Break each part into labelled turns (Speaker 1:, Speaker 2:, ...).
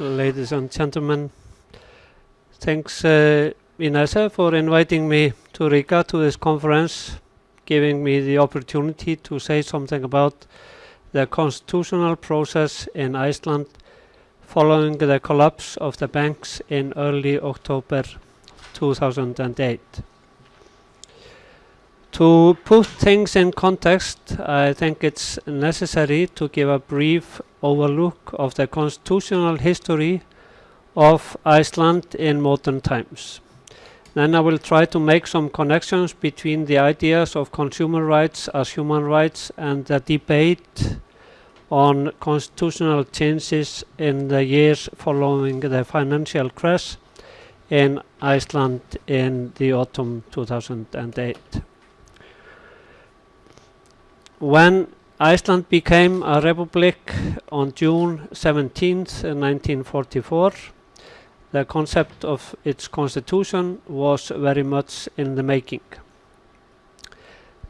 Speaker 1: ladies and gentlemen. Thanks, uh, Inessa, for inviting me to Riga to this conference, giving me the opportunity to say something about the constitutional process in Iceland following the collapse of the banks in early October 2008. To put things in context, I think it's necessary to give a brief overlook of the constitutional history of Iceland in modern times. Then I will try to make some connections between the ideas of consumer rights as human rights and the debate on constitutional changes in the years following the financial crash in Iceland in the autumn 2008. When Iceland became a republic on June 17, 1944, the concept of its constitution was very much in the making.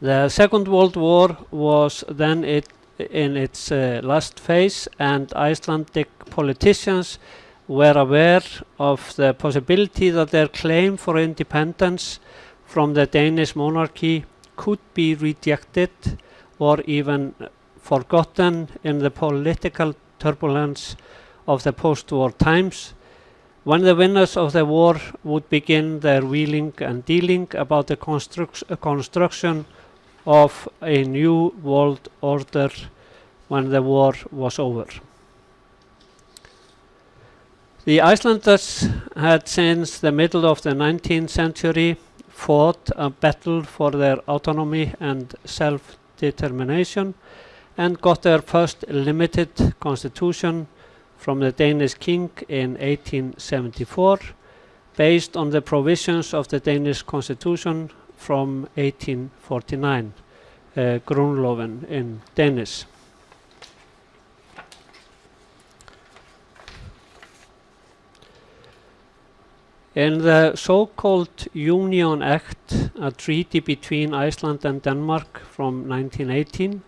Speaker 1: The Second World War was then it in its uh, last phase and Icelandic politicians were aware of the possibility that their claim for independence from the Danish monarchy could be rejected or even forgotten in the political turbulence of the post-war times when the winners of the war would begin their wheeling and dealing about the construct construction of a new world order when the war was over. The Icelanders had since the middle of the 19th century fought a battle for their autonomy and self-determination and got their first limited constitution from the Danish king in 1874 based on the provisions of the Danish constitution from 1849, uh, Grundloven in Danish. In the so-called Union Act, a treaty between Iceland and Denmark from 1918,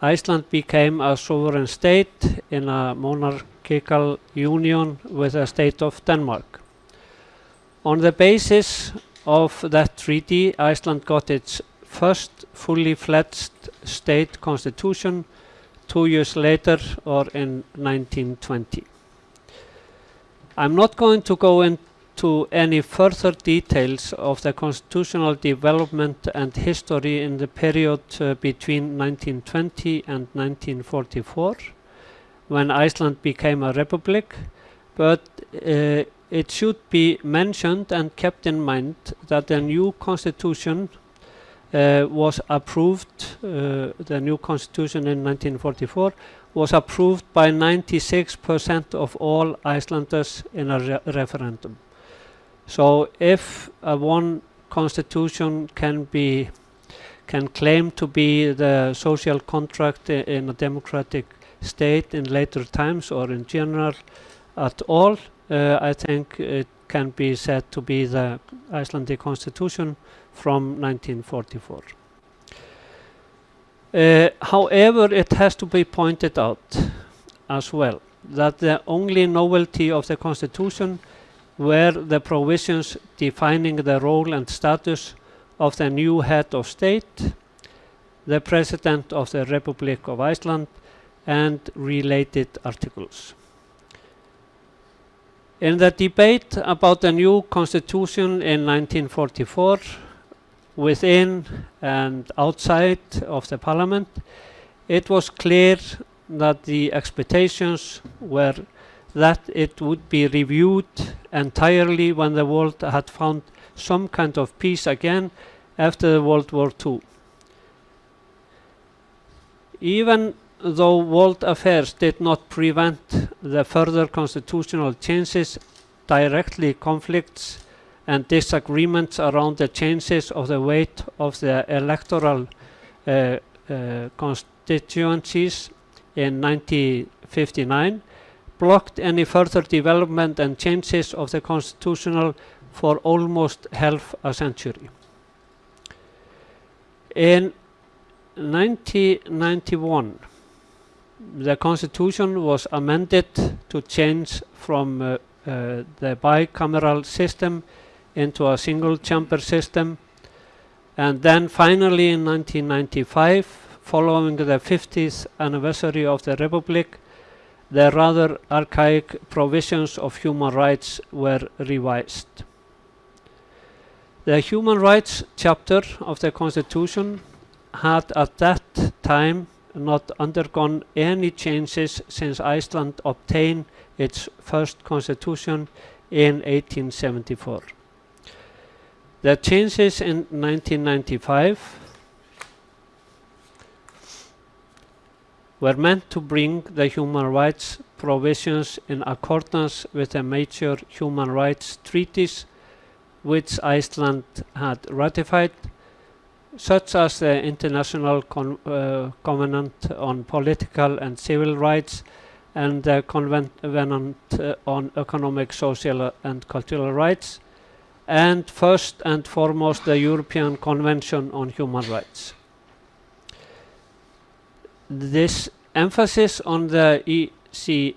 Speaker 1: Iceland became a sovereign state in a monarchical union with the state of Denmark. On the basis of that treaty, Iceland got its first fully fledged state constitution two years later or in 1920. I'm not going to go into to any further details of the constitutional development and history in the period uh, between 1920 and 1944 when Iceland became a republic, but uh, it should be mentioned and kept in mind that the new constitution uh, was approved, uh, the new constitution in 1944 was approved by 96% of all Icelanders in a re referendum. So if one constitution can be can claim to be the social contract in a democratic state in later times or in general at all, uh, I think it can be said to be the Icelandic constitution from 1944. Uh, however, it has to be pointed out as well that the only novelty of the constitution were the provisions defining the role and status of the new head of state, the President of the Republic of Iceland, and related articles. In the debate about the new constitution in 1944, within and outside of the parliament, it was clear that the expectations were that it would be reviewed entirely when the world had found some kind of peace again after World War II. Even though world affairs did not prevent the further constitutional changes, directly conflicts and disagreements around the changes of the weight of the electoral uh, uh, constituencies in 1959 blocked any further development and changes of the constitutional for almost half a century. In 1991, the constitution was amended to change from uh, uh, the bicameral system into a single chamber system. And then finally in 1995, following the 50th anniversary of the Republic, the rather archaic provisions of human rights were revised. The human rights chapter of the Constitution had at that time not undergone any changes since Iceland obtained its first constitution in 1874. The changes in 1995 were meant to bring the human rights provisions in accordance with the major human rights treaties which Iceland had ratified, such as the International Con uh, Covenant on Political and Civil Rights and the Covenant uh, on Economic, Social and Cultural Rights, and first and foremost the European Convention on Human Rights. This emphasis on the ECHR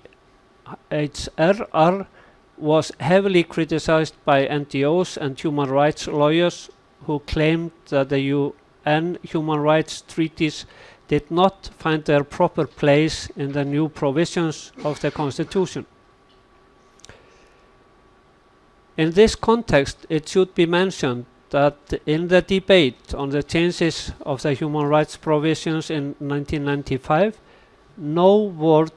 Speaker 1: was heavily criticized by NGOs and human rights lawyers who claimed that the UN human rights treaties did not find their proper place in the new provisions of the Constitution. In this context, it should be mentioned that in the debate on the changes of the human rights provisions in 1995, no word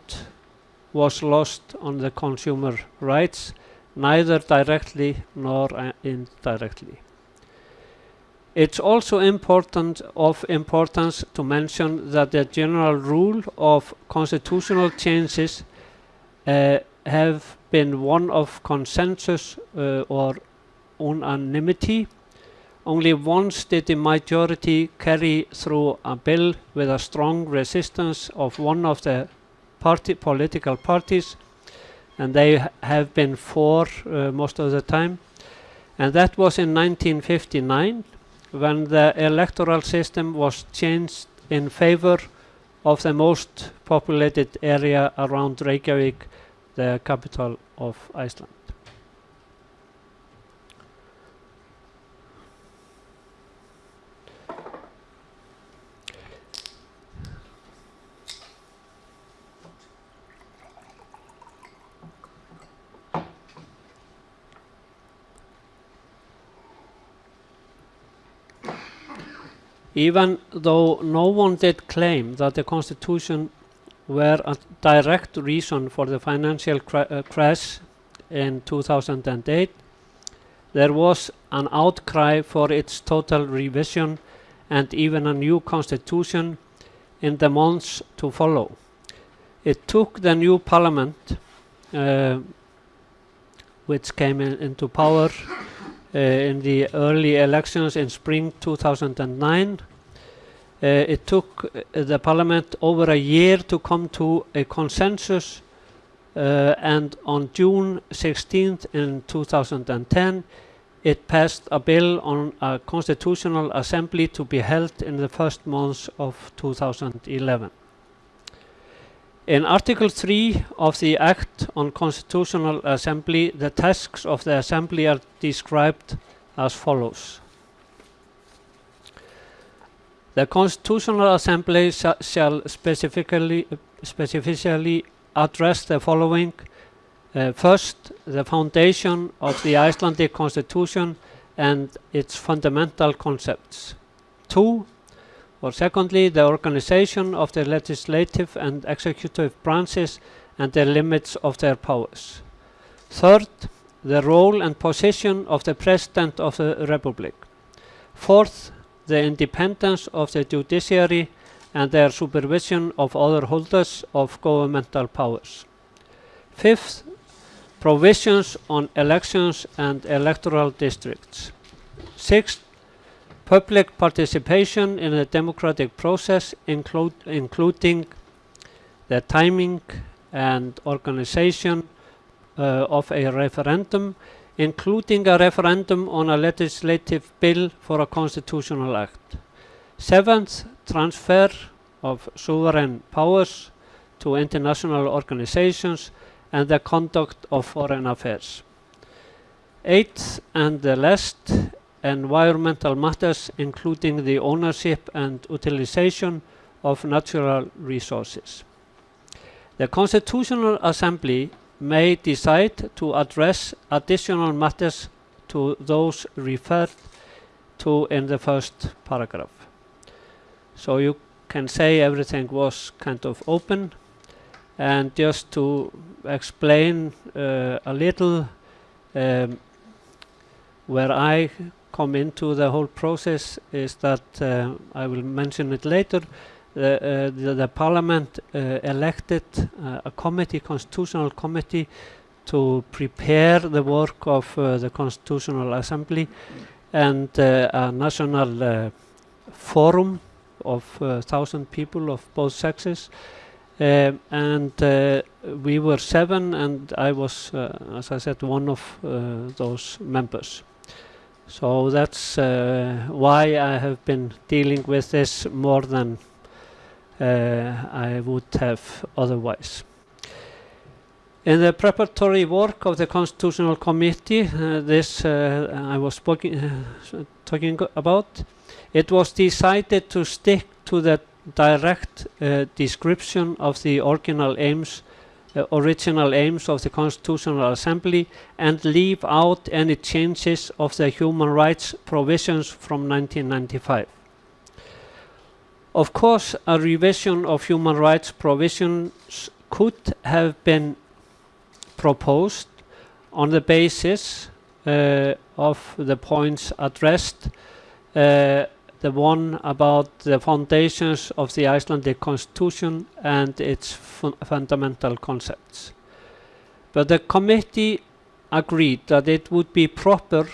Speaker 1: was lost on the consumer rights, neither directly nor uh, indirectly. It's also important of importance to mention that the general rule of constitutional changes uh, have been one of consensus uh, or unanimity. Only once did the majority carry through a bill with a strong resistance of one of the party, political parties, and they have been four uh, most of the time. And that was in 1959 when the electoral system was changed in favor of the most populated area around Reykjavik, the capital of Iceland. Even though no one did claim that the Constitution were a direct reason for the financial cra uh, crash in 2008, there was an outcry for its total revision and even a new constitution in the months to follow. It took the new parliament, uh, which came in, into power in the early elections in spring 2009. Uh, it took uh, the parliament over a year to come to a consensus uh, and on June 16th in 2010 it passed a bill on a constitutional assembly to be held in the first months of 2011. In Article 3 of the Act on Constitutional Assembly, the tasks of the Assembly are described as follows. The Constitutional Assembly sh shall specifically, specifically address the following. Uh, first, the foundation of the Icelandic Constitution and its fundamental concepts. Two, or secondly, the organization of the legislative and executive branches and the limits of their powers. Third, the role and position of the President of the Republic. Fourth, the independence of the judiciary and their supervision of other holders of governmental powers. Fifth, provisions on elections and electoral districts. Sixth, Public participation in the democratic process, including the timing and organization uh, of a referendum, including a referendum on a legislative bill for a constitutional act. Seventh, transfer of sovereign powers to international organizations and the conduct of foreign affairs. Eighth and the last, environmental matters, including the ownership and utilization of natural resources. The Constitutional Assembly may decide to address additional matters to those referred to in the first paragraph. So you can say everything was kind of open and just to explain uh, a little um, where I come into the whole process is that uh, I will mention it later the, uh, the, the parliament uh, elected uh, a committee constitutional committee to prepare the work of uh, the constitutional assembly and uh, a national uh, forum of uh, thousand people of both sexes. Um, and uh, we were seven and I was uh, as I said one of uh, those members so that's uh, why I have been dealing with this more than uh, I would have otherwise. In the preparatory work of the Constitutional Committee, uh, this uh, I was uh, talking about, it was decided to stick to the direct uh, description of the original aims, uh, original aims of the Constitutional Assembly and leave out any changes of the human rights provisions from 1995. Of course, a revision of human rights provisions could have been proposed on the basis uh, of the points addressed, uh, the one about the foundations of the Icelandic constitution and its fun fundamental concepts. But the committee agreed that it would be proper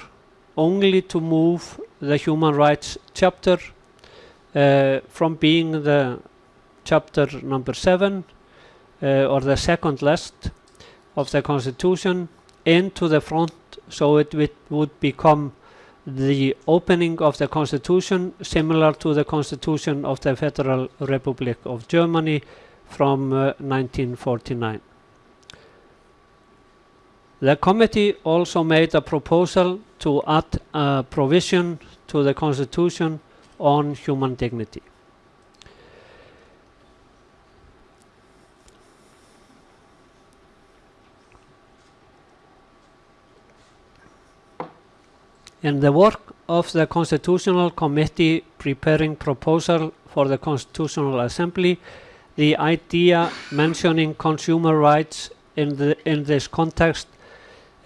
Speaker 1: only to move the human rights chapter uh, from being the chapter number seven uh, or the second last of the constitution into the front so it would become the opening of the constitution similar to the constitution of the Federal Republic of Germany from uh, 1949. The committee also made a proposal to add a provision to the constitution on human dignity. In the work of the Constitutional Committee preparing proposal for the Constitutional Assembly, the idea mentioning consumer rights in, the, in this context,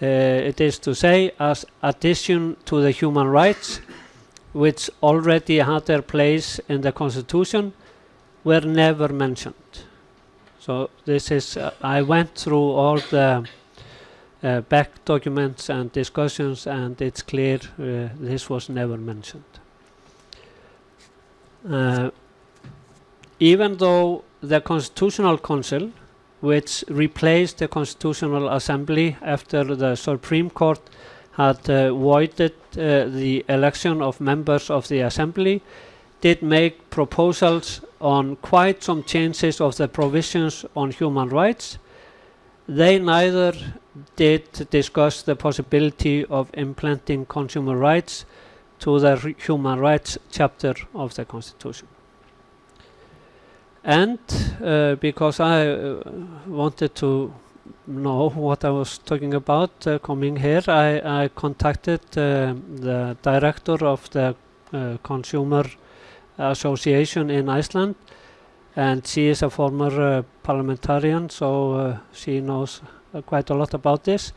Speaker 1: uh, it is to say, as addition to the human rights, which already had their place in the Constitution, were never mentioned. So this is, uh, I went through all the uh, back documents and discussions and it's clear uh, this was never mentioned. Uh, even though the Constitutional Council, which replaced the Constitutional Assembly after the Supreme Court had uh, voided uh, the election of members of the Assembly, did make proposals on quite some changes of the provisions on human rights. They neither did discuss the possibility of implanting consumer rights to the human rights chapter of the Constitution. And uh, because I uh, wanted to know what I was talking about uh, coming here, I, I contacted uh, the director of the uh, Consumer Association in Iceland and she is a former parliamentarian so she knows quite a lot about this.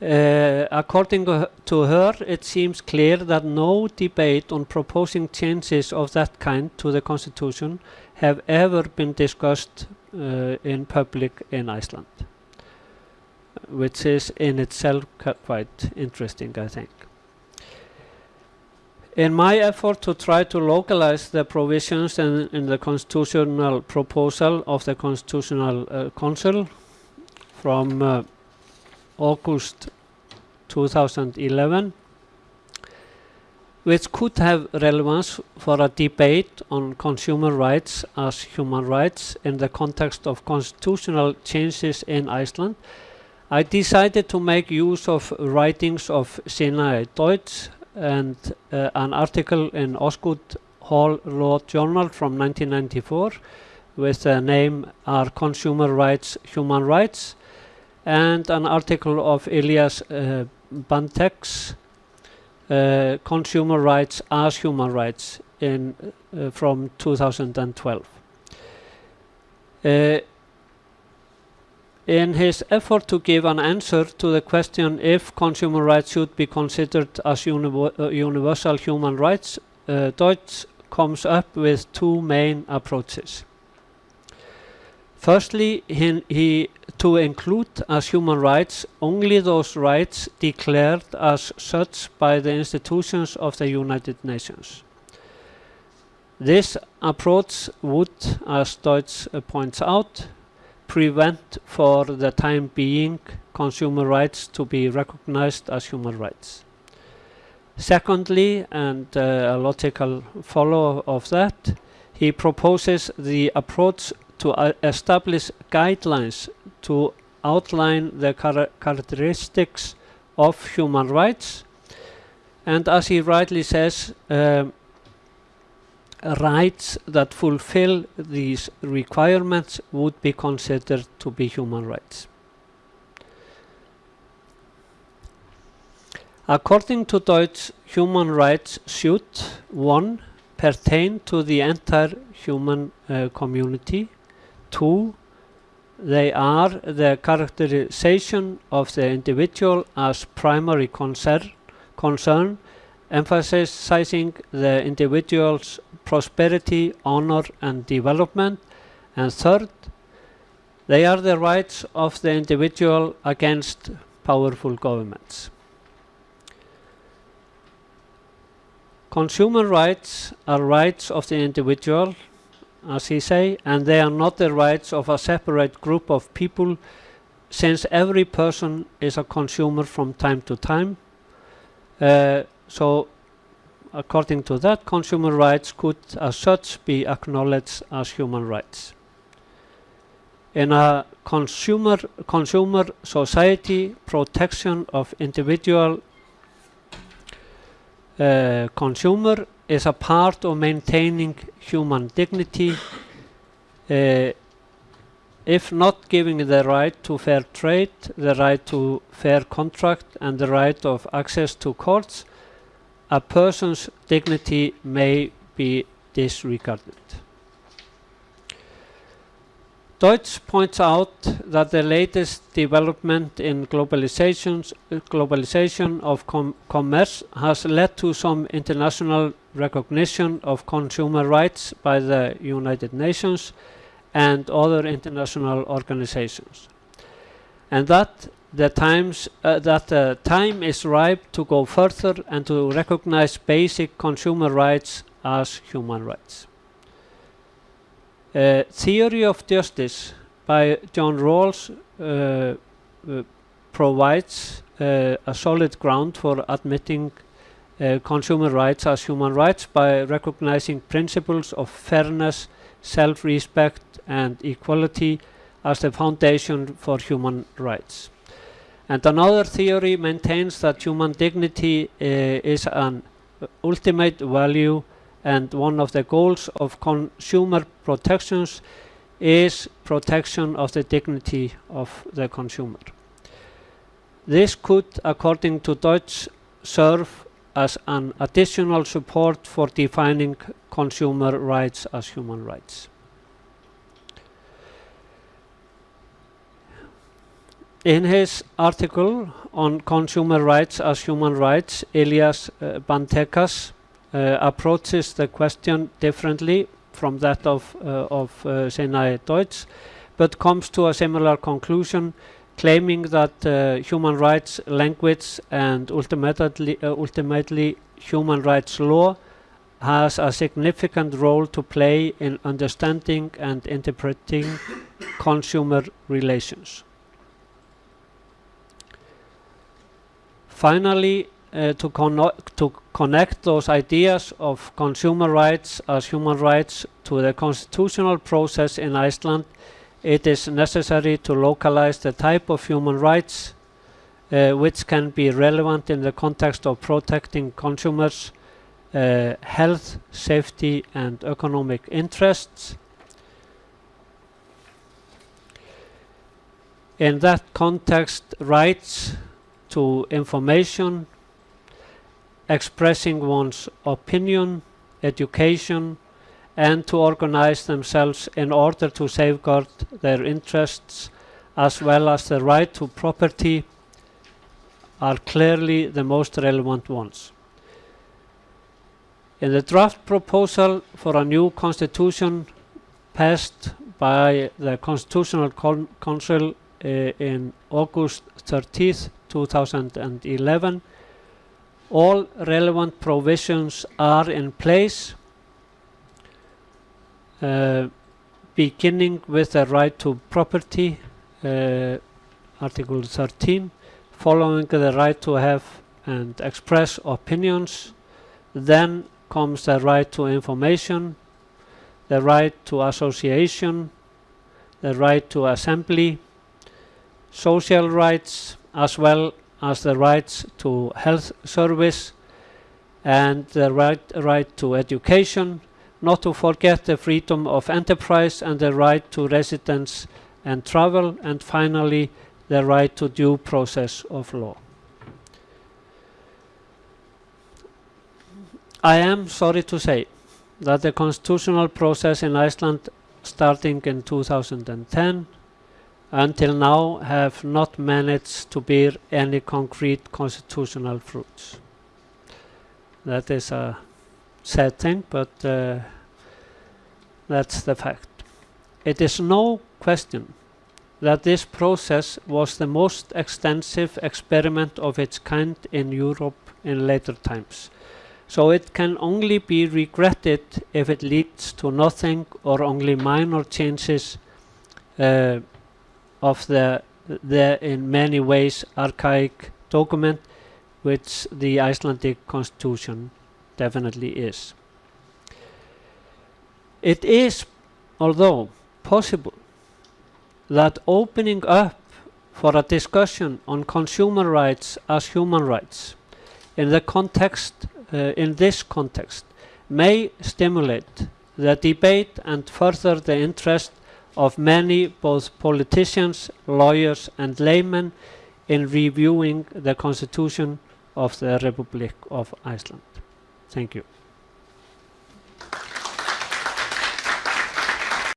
Speaker 1: Uh, according to her, it seems clear that no debate on proposing changes of that kind to the constitution have ever been discussed uh, in public in Iceland, which is in itself quite interesting, I think. In my effort to try to localize the provisions in, in the constitutional proposal of the Constitutional uh, Council, from uh, August 2011 which could have relevance for a debate on consumer rights as human rights in the context of constitutional changes in Iceland, I decided to make use of writings of Sinai Deutsch and uh, an article in Osgoode Hall Law Journal from 1994 with the name Are Consumer Rights Human Rights? And an article of Ilias uh, Bantekas uh, Consumer Rights as Human Rights in, uh, from 2012. Uh, in his effort to give an answer to the question if consumer rights should be considered as uh, universal human rights, uh, Deutsch comes up with two main approaches. Firstly, he, to include as human rights only those rights declared as such by the institutions of the United Nations. This approach would, as Deutsch points out, prevent for the time being consumer rights to be recognized as human rights. Secondly, and uh, a logical follow of that, he proposes the approach to uh, establish guidelines to outline the char characteristics of human rights. And as he rightly says, um, rights that fulfill these requirements would be considered to be human rights. According to Deutsch, human rights should, one, pertain to the entire human uh, community, two, they are the characterization of the individual as primary concern, concern emphasizing the individual's prosperity, honor and development. And third, they are the rights of the individual against powerful governments. Consumer rights are rights of the individual, as he say, and they are not the rights of a separate group of people, since every person is a consumer from time to time. Uh, so, according to that, consumer rights could as such be acknowledged as human rights. In a consumer, consumer society, protection of individual uh, consumer is a part of maintaining human dignity uh, if not giving the right to fair trade, the right to fair contract and the right of access to courts, a person's dignity may be disregarded. Deutsch points out that the latest development in globalization of com commerce has led to some international recognition of consumer rights by the United Nations and other international organizations. And that the times uh, that the time is ripe to go further and to recognize basic consumer rights as human rights. Uh, theory of justice by John Rawls uh, uh provides uh, a solid ground for admitting consumer rights as human rights by recognizing principles of fairness, self-respect and equality as the foundation for human rights. And another theory maintains that human dignity is an ultimate value and one of the goals of consumer protections is protection of the dignity of the consumer. This could, according to Deutsch, serve as an additional support for defining consumer rights as human rights. In his article on consumer rights as human rights, Ilias uh, Bantekas approaches the question differently from that of, uh, of uh, Sinai Deutsch, but comes to a similar conclusion, claiming that human rights language and ultimately, ultimately human rights law has a significant role to play in understanding and interpreting consumer relations. Finally, uh, to, conno- to connect those ideas of consumer rights as human rights to the constitutional process in Iceland, it is necessary to localize the type of human rights uh, which can be relevant in the context of protecting consumers' uh, health, safety, and economic interests. In that context, rights to information, expressing one's opinion, education, and to organize themselves in order to safeguard their interests, as well as the right to property, are clearly the most relevant ones. In the draft proposal for a new constitution passed by the Constitutional Con- Council uh, in August 30th, 2011, all relevant provisions are in place, uh, beginning with the right to property, uh, Article 13, following the right to have and express opinions, then comes the right to information, the right to association, the right to assembly, social rights, as well as the rights to health service and the right, right to education, not to forget the freedom of enterprise and the right to residence and travel, and finally, the right to due process of law. I am sorry to say that the constitutional process in Iceland starting in 2010 until now have not managed to bear any concrete constitutional fruits. That is a sad thing, but uh, that's the fact. It is no question that this process was the most extensive experiment of its kind in Europe in later times. So it can only be regretted if it leads to nothing or only minor changes uh, of the, the in many ways archaic document which the Icelandic constitution definitely is. It is, although possible, that opening up for a discussion on consumer rights as human rights in the context uh, in this context may stimulate the debate and further the interest of many both politicians, lawyers and laymen in reviewing the constitution of the Republic of Iceland. Thank you.